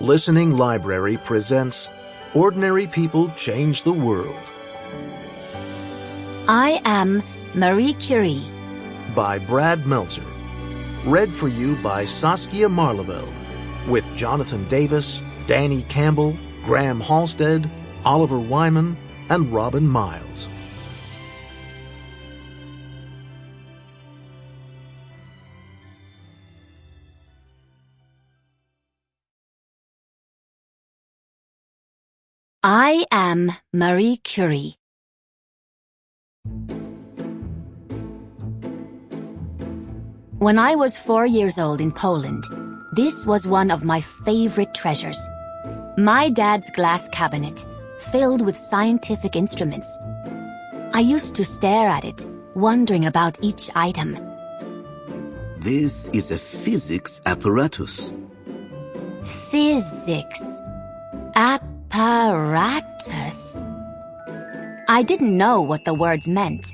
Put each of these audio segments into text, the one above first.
Listening Library presents Ordinary People Change the World I am Marie Curie. by Brad Meltzer. Read for you by Saskia Maarleveld with Jonathan Davis, Danny Campbell, Graham Halstead, Oliver Wyman, and Robin Miles. I am Marie Curie. When I was four years old in Poland, this was one of my favorite treasures. My dad's glass cabinet, filled with scientific instruments. I used to stare at it, wondering about each item. This is a physics apparatus. Physics. Apparatus. I didn't know what the words meant,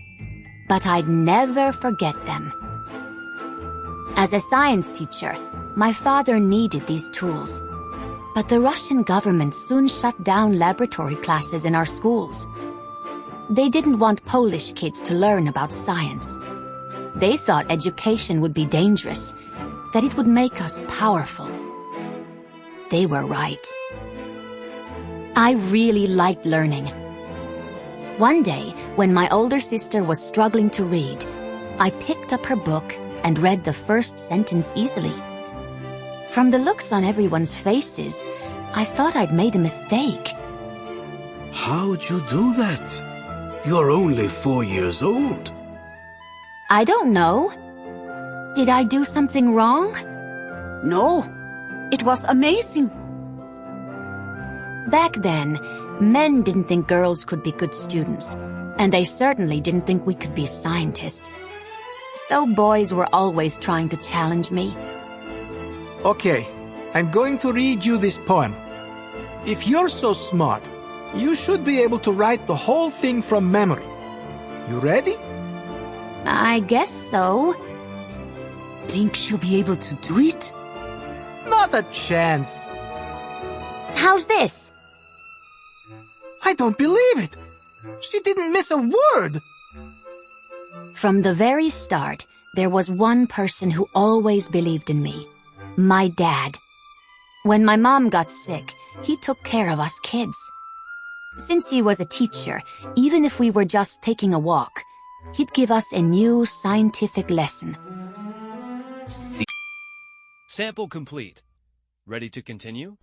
but I'd never forget them. As a science teacher, my father needed these tools. But the Russian government soon shut down laboratory classes in our schools. They didn't want Polish kids to learn about science. They thought education would be dangerous, that it would make us powerful. They were right. I really liked learning. One day, when my older sister was struggling to read, I picked up her book and read the first sentence easily. From the looks on everyone's faces, I thought I'd made a mistake. How'd you do that? You're only four years old. I don't know. Did I do something wrong? No, it was amazing. Back then, men didn't think girls could be good students, and they certainly didn't think we could be scientists. So boys were always trying to challenge me. Okay, I'm going to read you this poem. If you're so smart, you should be able to write the whole thing from memory. You ready? I guess so. Think she'll be able to do it? Not a chance. How's this? I don't believe it. She didn't miss a word. From the very start, there was one person who always believed in me. My dad. When my mom got sick, he took care of us kids. Since he was a teacher, even if we were just taking a walk, he'd give us a new scientific lesson. See, Sample complete. Ready to continue?